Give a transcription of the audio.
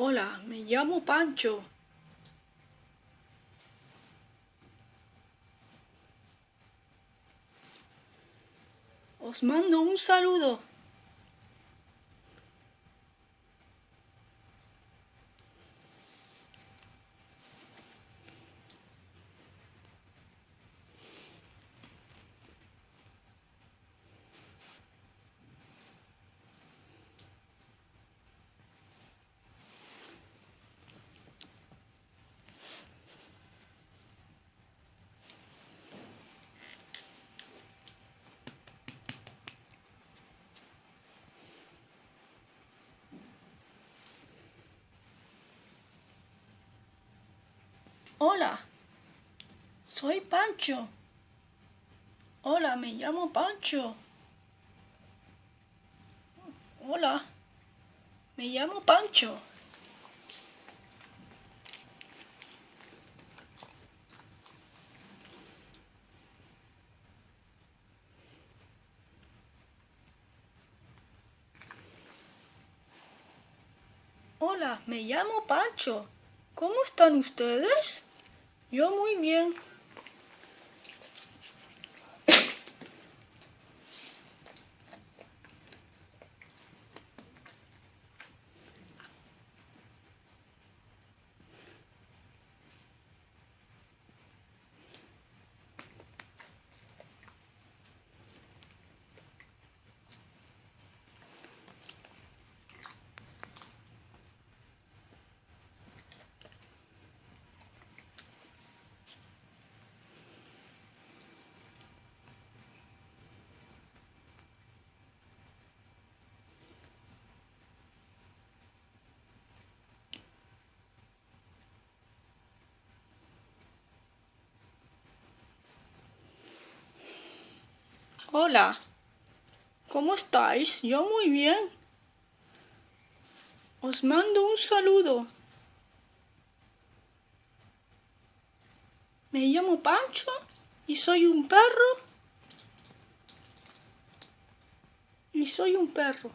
Hola, me llamo Pancho. Os mando un saludo. Hola, soy Pancho. Hola, me llamo Pancho. Hola, me llamo Pancho. Hola, me llamo Pancho. ¿Cómo están ustedes? Yo muy bien. Hola, ¿cómo estáis? Yo muy bien. Os mando un saludo. Me llamo Pancho y soy un perro. Y soy un perro.